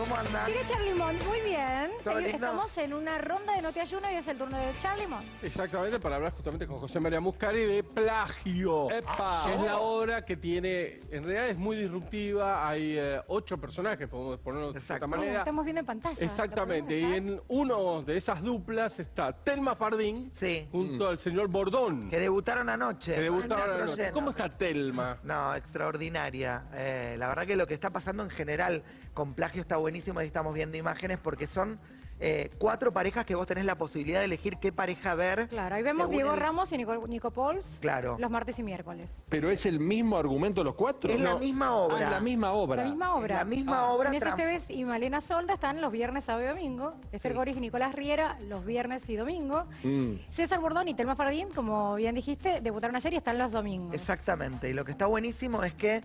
¿Cómo andan? Sigue Charlimón, muy bien. Estamos en una ronda de Noti Ayuno y es el turno de Charlimón. Exactamente, para hablar justamente con José María Muscari de Plagio. ¡Epa! Es la obra que tiene, en realidad es muy disruptiva, hay eh, ocho personajes, podemos ponerlo de esta manera. Estamos viendo en pantalla. Exactamente, y ¿Lo podemos en uno de esas duplas está Telma Fardín Sí. junto al señor Bordón, Que debutaron anoche. que debutaron anoche. lleno. ¿Cómo está Telma? No, extraordinaria. Eh, la verdad que lo que está pasando en general con plagio está buenísimo y estamos viendo imágenes porque son eh, cuatro parejas que vos tenés la posibilidad de elegir qué pareja ver. Claro, ahí vemos Diego el- Ramos y Nico, Nico Pols Claro. los martes y miércoles. ¿Pero es el mismo argumento los cuatro? Es la misma obra. Ah, es la misma obra. La misma obra. La misma Ah. obra. Inés Esteves y Malena Solda están los viernes, sábado y domingo. Esther Sí. Goris y Nicolás Riera los viernes y domingo. Mm. César Bordón y Telma Fardín, como bien dijiste, debutaron ayer y están los domingos. Exactamente. Y lo que está buenísimo es que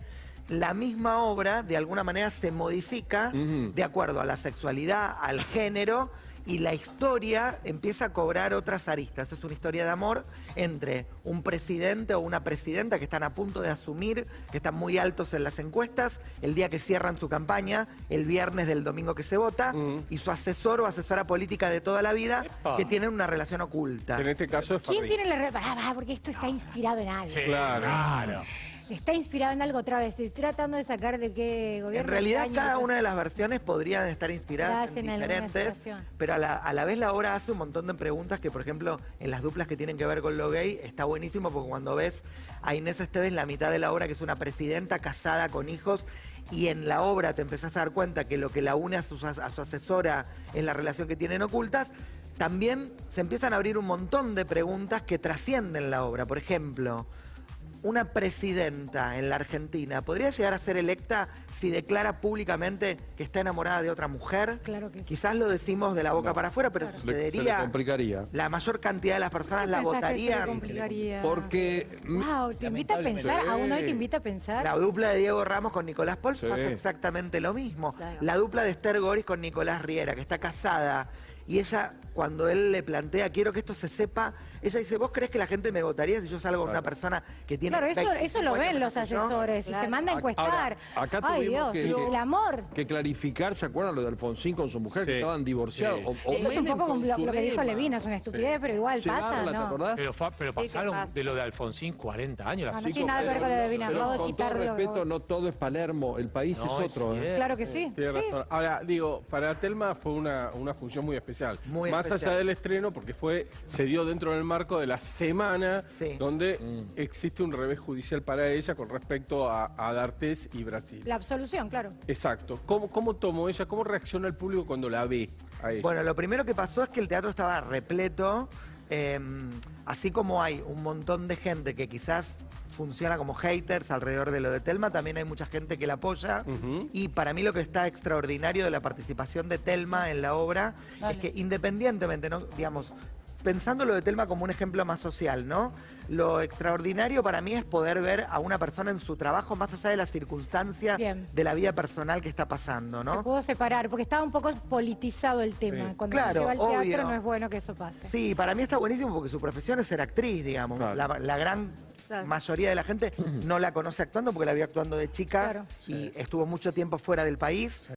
la misma obra de alguna manera se modifica de acuerdo a la sexualidad, al género y la historia empieza a cobrar otras aristas. Es una historia de amor entre un presidente o una presidenta que están a punto de asumir, que están muy altos en las encuestas, el día que cierran su campaña, el viernes del domingo que se vota, y su asesor o asesora política de toda la vida, Epa. que tienen una relación oculta. En este caso es ¿Quién tiene la re- Pará, pará, porque esto está inspirado en algo. Claro. Está inspirado en algo otra vez. Estoy tratando de sacar de qué gobierno. En realidad cada una de las versiones podrían estar inspiradas en diferentes, pero a la, a la vez la obra hace un montón de preguntas que, por ejemplo, en las duplas que tienen que ver con lo gay, está buenísimo porque cuando ves a Inés Esteves la mitad de la obra, que es una presidenta casada con hijos, y en la obra te empezás a dar cuenta que lo que la une a su, a su asesora es la relación que tienen ocultas, también se empiezan a abrir un montón de preguntas que trascienden la obra. Por ejemplo, una presidenta en la Argentina podría llegar a ser electa si declara públicamente que está enamorada de otra mujer? Claro que sí. Quizás lo decimos de la boca para afuera, pero Claro. Le- se le sucedería. complicaría. La mayor cantidad de las personas la ¿Pensás que se votarían. complicaría? Porque... Wow, te invita a pensar, aún hoy te invita a pensar. La dupla de Diego Ramos con Nicolás Paul Sí. pasa exactamente lo mismo. Claro. La dupla de Esther Goris con Nicolás Riera, que está casada. Y ella, cuando él le plantea, quiero que esto se sepa, ella dice, ¿vos crees que la gente me votaría si yo salgo con una persona que tiene... Claro, eso, 20, eso lo 50 ven los asesores y se manda a Ahora, encuestar. acá Ay, tuvimos Dios, que- el amor. que clarificar, ¿se acuerdan lo de Alfonsín con su mujer Sí. que estaban divorciados? Sí. O- o Esto es un poco como lo, que dijo. Levina, es una estupidez, pero igual pasa, Llevarla, ¿te ¿no? acordás? Pero, fa- pero Sí, ¿qué pasaron pasa? de lo de Alfonsín 40 años. No, las no chicas. tiene nada que ver con lo de Levina, Pero acabo de con todo respeto, no todo es Palermo, el país No, es otro. ¿eh? Claro que sí. Tiene sí. razón. Ahora, digo, para Telma fue una, una función muy especial. Muy Más especial. allá del estreno, porque fue se dio dentro del marco de la semana Sí. donde Mm. existe un revés judicial para ella con respecto a, a D'Artés y Brasil. La absolución, claro. Exacto. ¿Cómo, ¿Cómo tomó ella? ¿Cómo reacciona el público cuando la ve a ella? Bueno, lo primero que pasó es que el teatro estaba repleto, eh, así como hay un montón de gente que quizás funciona como haters alrededor de lo de Telma, también hay mucha gente que la apoya. Y para mí lo que está extraordinario de la participación de Telma en la obra Dale. es que independientemente, ¿no? digamos, pensando lo de Telma como un ejemplo más social, ¿no? Lo extraordinario para mí es poder ver a una persona en su trabajo más allá de la circunstancia Bien. de la vida personal que está pasando, Se ¿no? pudo separar, porque estaba un poco politizado el tema. Sí. Cuando Claro, se lleva al teatro obvio. no es bueno que eso pase. Sí, para mí está buenísimo porque su profesión es ser actriz, digamos. Claro. La, la gran Claro. mayoría de la gente no la conoce actuando porque la vio actuando de chica Claro. y estuvo mucho tiempo fuera del país.